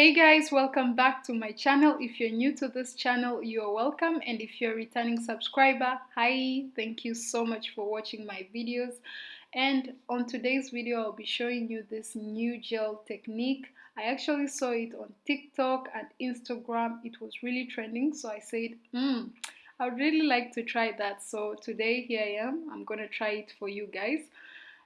Hey guys, welcome back to my channel. If you're new to this channel, you're welcome. And if you're a returning subscriber, hi, thank you so much for watching my videos. And on today's video, I'll be showing you this new gel technique. I actually saw it on TikTok and Instagram. It was really trending. So I said, hmm, I would really like to try that. So today, here I am. I'm going to try it for you guys.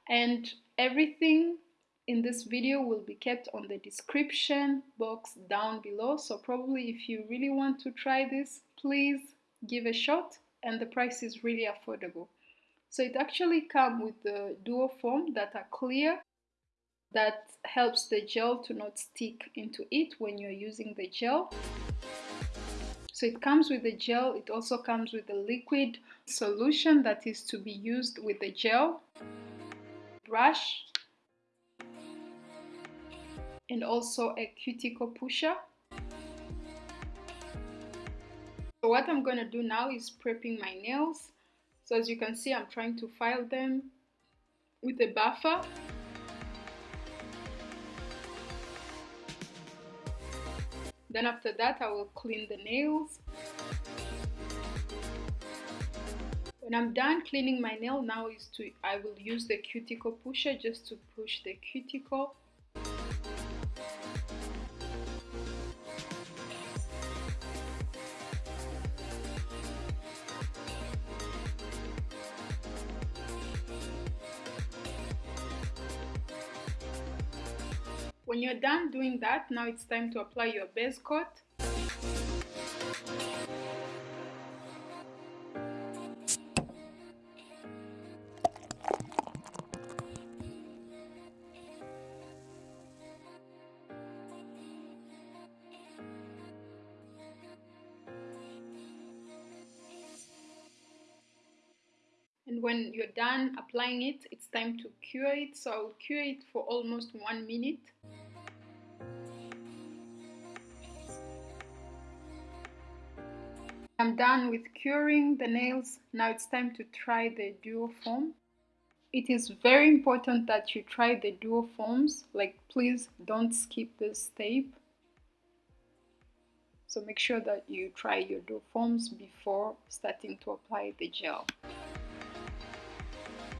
And everything in this video will be kept on the description box down below. So probably if you really want to try this please give a shot and the price is really affordable. So it actually comes with the duo foam that are clear that helps the gel to not stick into it when you're using the gel. So it comes with the gel it also comes with a liquid solution that is to be used with the gel. Brush and also a cuticle pusher. So what I'm going to do now is prepping my nails. So as you can see, I'm trying to file them with a buffer. Then after that, I will clean the nails. When I'm done cleaning my nail, now is to I will use the cuticle pusher just to push the cuticle When you're done doing that, now it's time to apply your base coat. and when you're done applying it it's time to cure it so I'll cure it for almost one minute I'm done with curing the nails. Now it's time to try the duo foam. It is very important that you try the duo foams. Like please don't skip this step. So make sure that you try your duo foams before starting to apply the gel.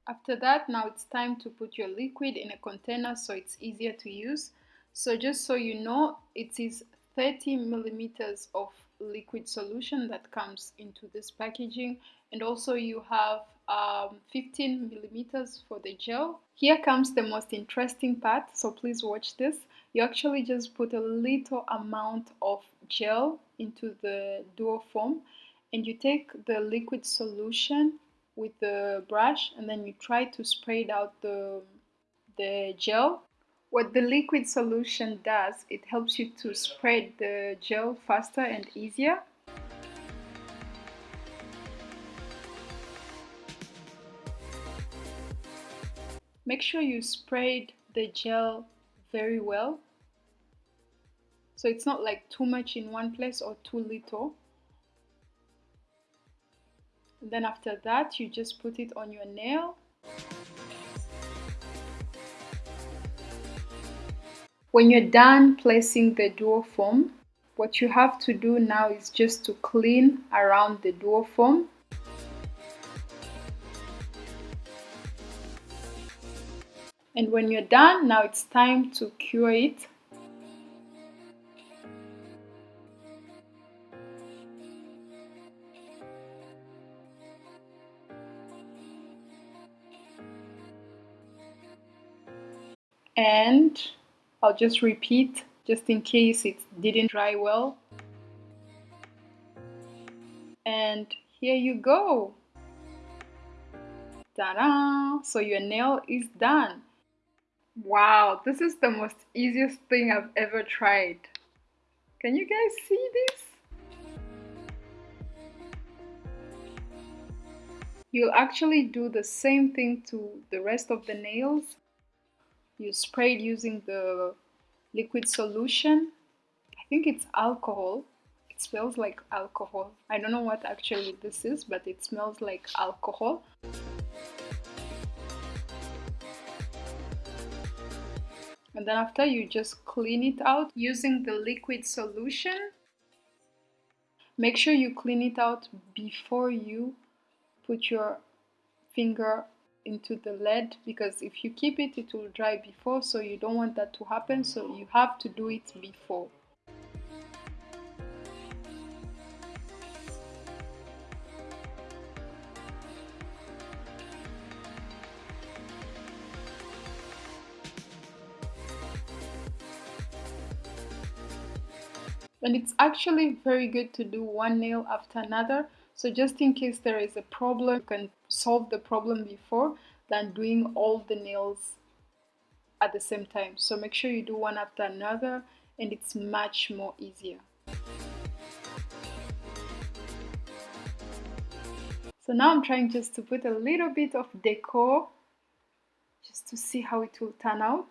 After that, now it's time to put your liquid in a container so it's easier to use. So just so you know, it is 30 millimeters of liquid solution that comes into this packaging and also you have um, 15 millimeters for the gel. Here comes the most interesting part, so please watch this. You actually just put a little amount of gel into the duo foam and you take the liquid solution with the brush and then you try to spread out the, the gel what the liquid solution does, it helps you to spread the gel faster and easier. Make sure you spread the gel very well. So it's not like too much in one place or too little. Then after that, you just put it on your nail. When you're done placing the duo foam, what you have to do now is just to clean around the duo foam. And when you're done, now it's time to cure it. And I'll just repeat just in case it didn't dry well. And here you go. Ta-da! So your nail is done. Wow, this is the most easiest thing I've ever tried. Can you guys see this? You'll actually do the same thing to the rest of the nails you spray it using the liquid solution. I think it's alcohol. It smells like alcohol. I don't know what actually this is, but it smells like alcohol. and then after you just clean it out using the liquid solution make sure you clean it out before you put your finger into the lead because if you keep it it will dry before so you don't want that to happen so you have to do it before. And it's actually very good to do one nail after another so just in case there is a problem you can solve the problem before than doing all the nails at the same time so make sure you do one after another and it's much more easier so now I'm trying just to put a little bit of decor just to see how it will turn out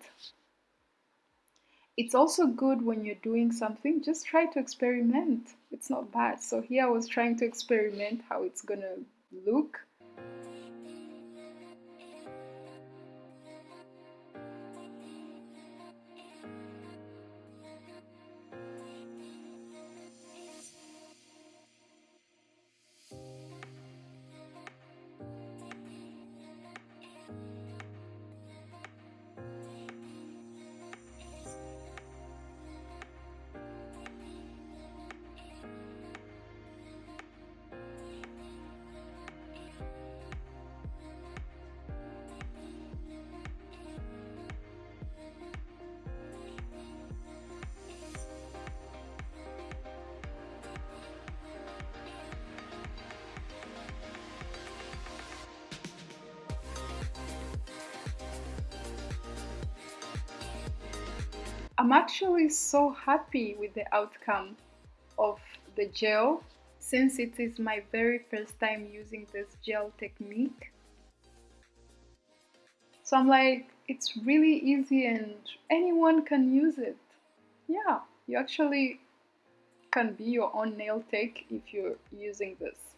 it's also good when you're doing something, just try to experiment. It's not bad. So here I was trying to experiment how it's gonna look. I'm actually so happy with the outcome of the gel since it is my very first time using this gel technique. So I'm like, it's really easy and anyone can use it. Yeah, you actually can be your own nail tech if you're using this.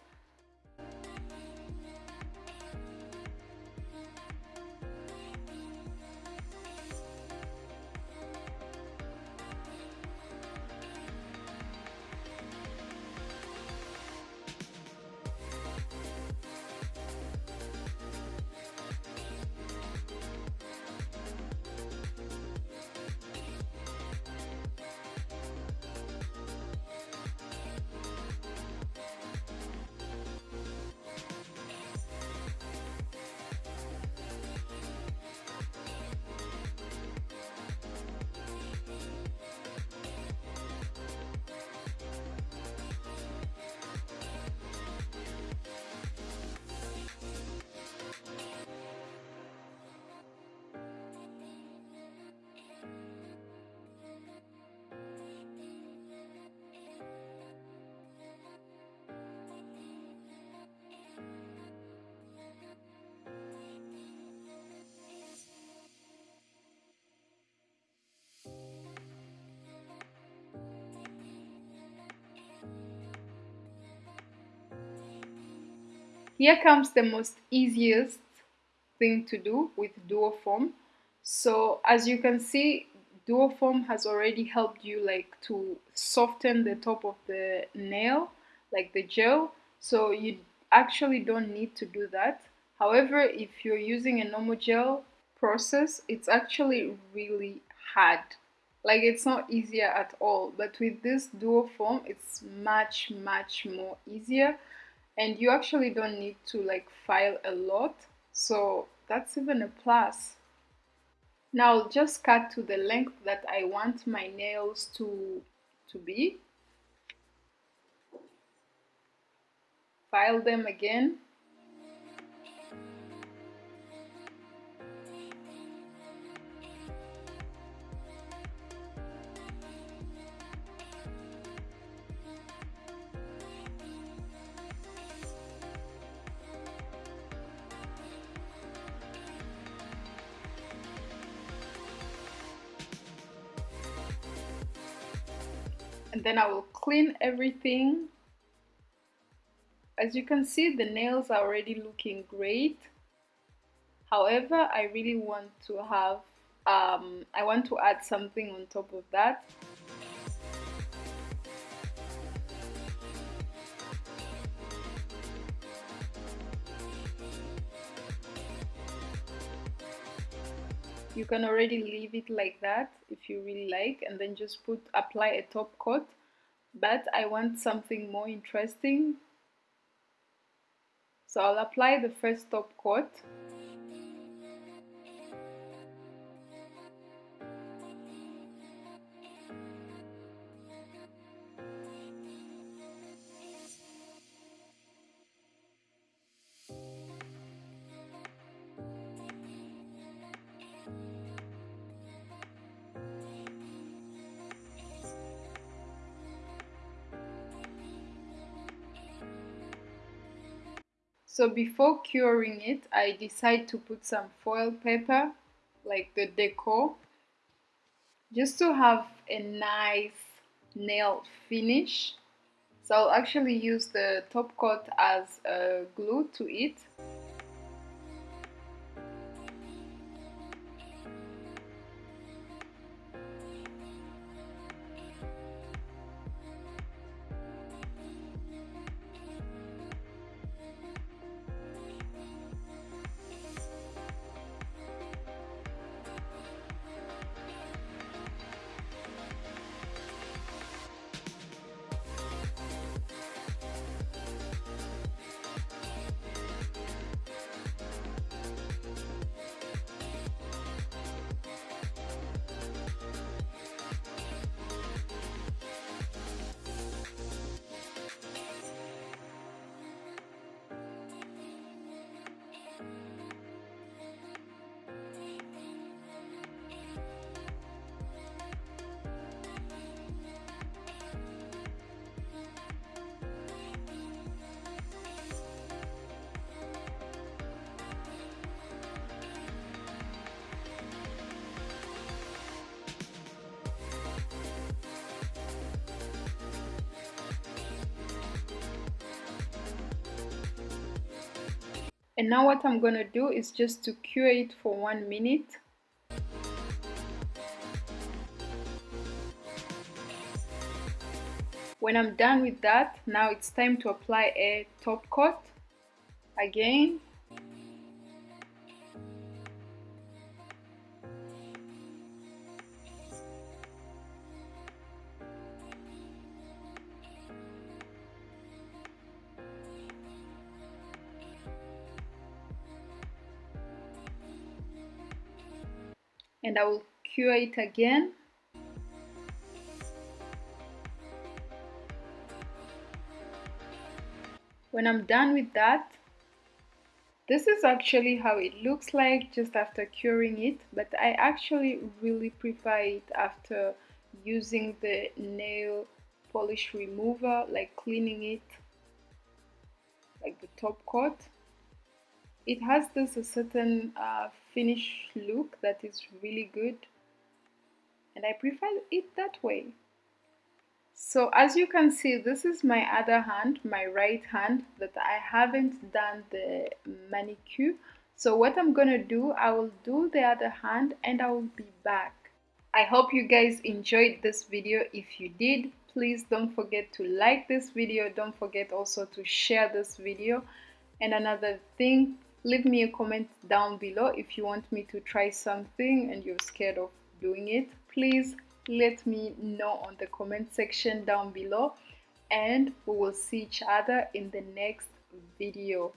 Here comes the most easiest thing to do with Duoform. So as you can see, Duoform has already helped you like to soften the top of the nail, like the gel. So you actually don't need to do that. However, if you're using a normal gel process, it's actually really hard. Like it's not easier at all. But with this duo Duoform, it's much, much more easier and you actually don't need to like file a lot so that's even a plus. Now I'll just cut to the length that I want my nails to to be. File them again then I will clean everything. As you can see the nails are already looking great. However I really want to have um, I want to add something on top of that you can already leave it like that if you really like and then just put apply a top coat. But I want something more interesting. So I'll apply the first top coat So before curing it, I decide to put some foil paper, like the decor, just to have a nice nail finish. So I'll actually use the top coat as a glue to it. And now what I'm gonna do is just to cure it for one minute. When I'm done with that, now it's time to apply a top coat again. And I will cure it again. When I'm done with that this is actually how it looks like just after curing it but I actually really prefer it after using the nail polish remover like cleaning it like the top coat it has this a certain uh, finish look that is really good and I prefer it that way. So as you can see this is my other hand my right hand that I haven't done the manicure. So what I'm gonna do I will do the other hand and I will be back. I hope you guys enjoyed this video. If you did please don't forget to like this video. Don't forget also to share this video. And another thing leave me a comment down below if you want me to try something and you're scared of doing it. Please let me know on the comment section down below and we will see each other in the next video.